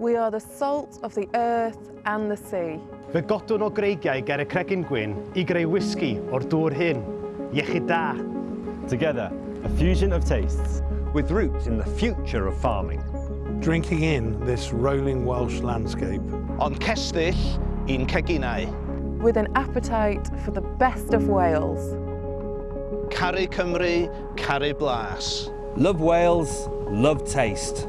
We are the salt of the earth and the sea. Fe godwn o greigiau ger y cregyn gwyn i greu whisky o'r dŵr hyn, iechyd da. Together, a fusion of tastes. With roots in the future of farming. Drinking in this rolling Welsh landscape. On cestill i'n ceginau. With an appetite for the best of Wales. Caru Cymru, caru blas. Love Wales, love taste.